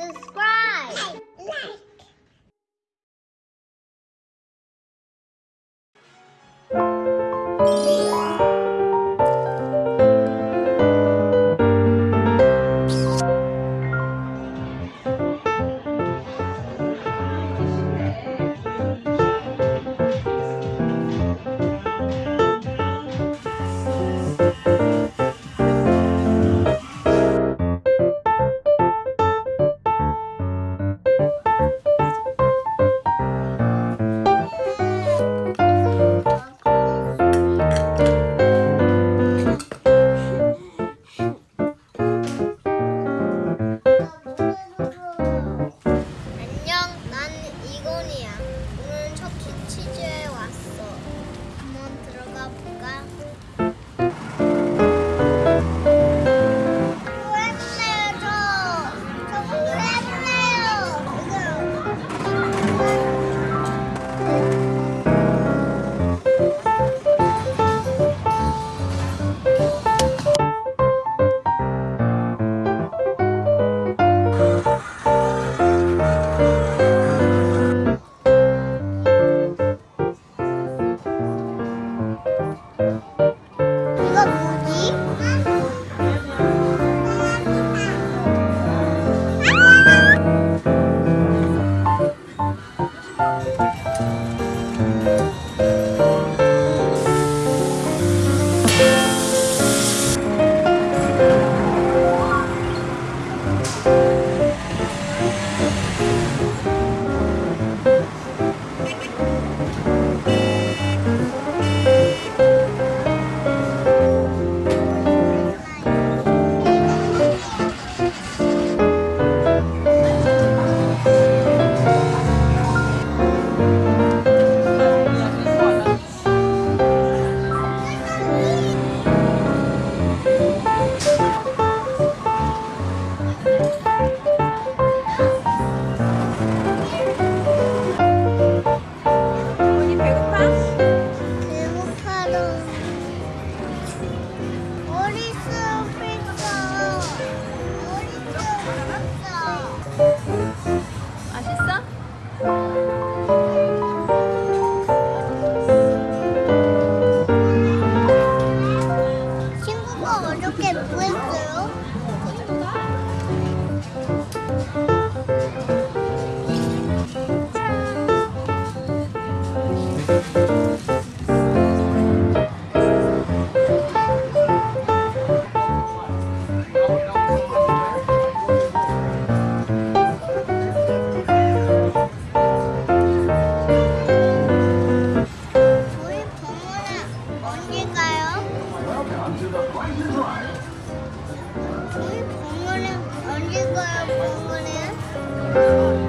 subscribe. 어렵게 뭐 했어요? 공원에 언제 가요 공원에?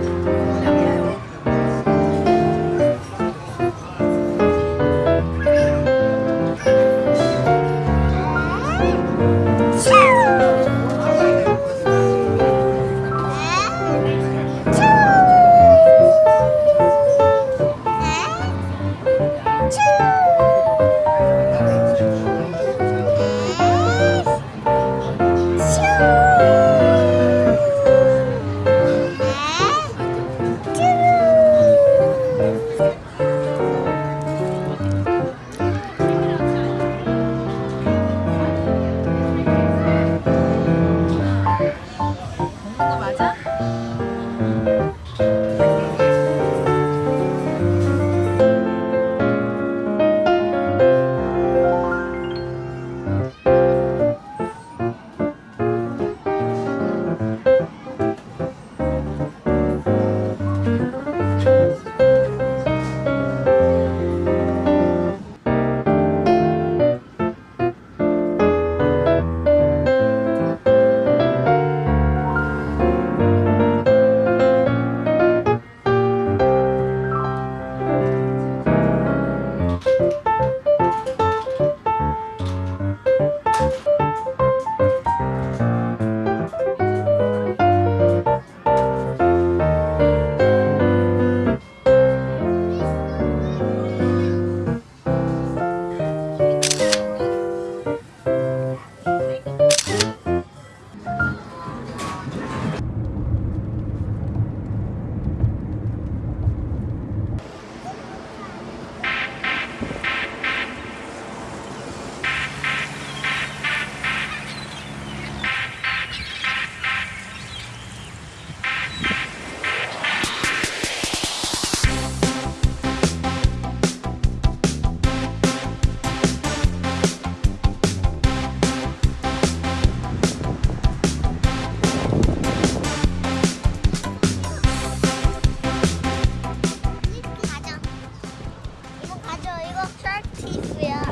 I'll talk.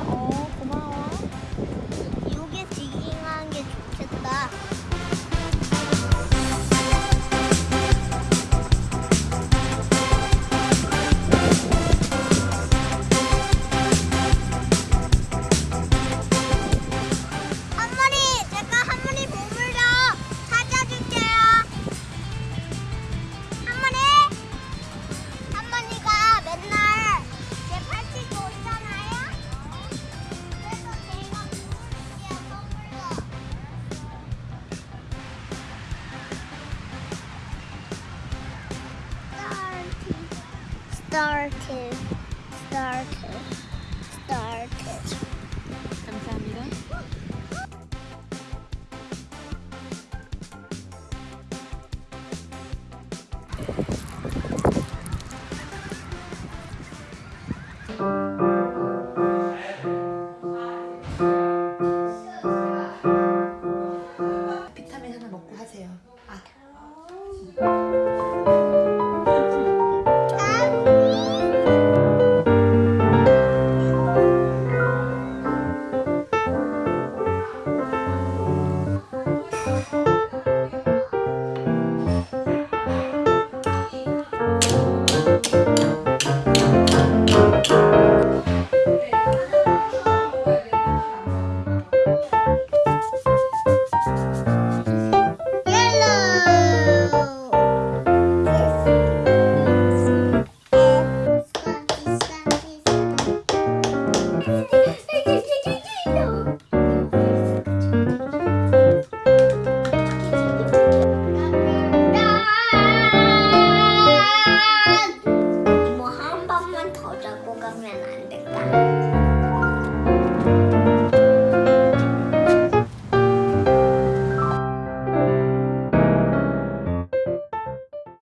Started. Started. Started. 감사합니다.